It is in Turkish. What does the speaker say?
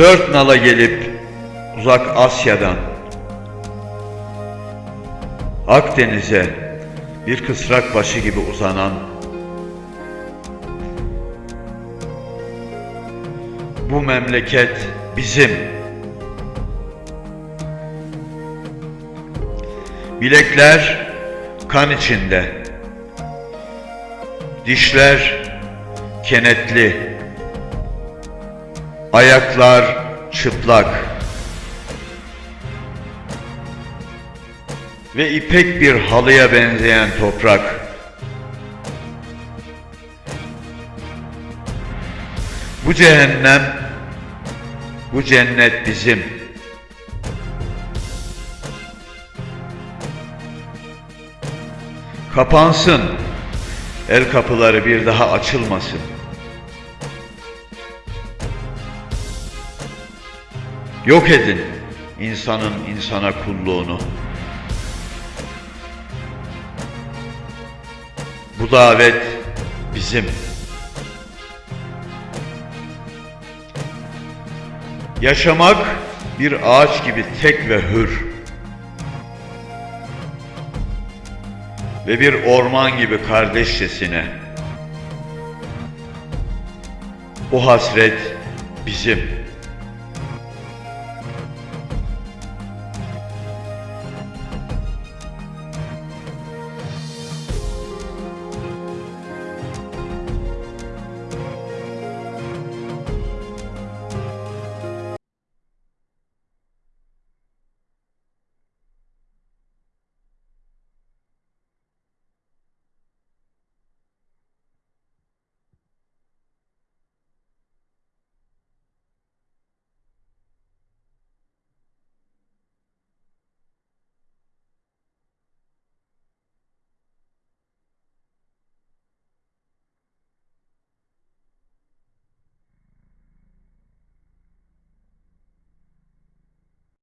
Dört nala gelip uzak Asya'dan Akdeniz'e bir kısrak başı gibi uzanan bu memleket bizim. Bilekler kan içinde. Dişler kenetli. Ayaklar çıplak. Ve ipek bir halıya benzeyen toprak. Bu cehennem, bu cennet bizim. Kapansın, el kapıları bir daha açılmasın. Yok edin insanın insana kulluğunu. Bu davet bizim. Yaşamak bir ağaç gibi tek ve hür. Ve bir orman gibi kardeşçesine. Bu hasret bizim.